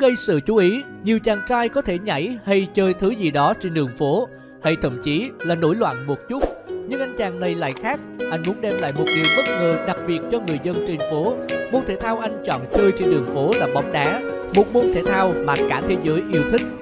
gây sự chú ý, nhiều chàng trai có thể nhảy hay chơi thứ gì đó trên đường phố, hay thậm chí là nổi loạn một chút. Nhưng anh chàng này lại khác, anh muốn đem lại một điều bất ngờ đặc biệt cho người dân trên phố. Môn thể thao anh chọn chơi trên đường phố là bóng đá, một môn thể thao mà cả thế giới yêu thích.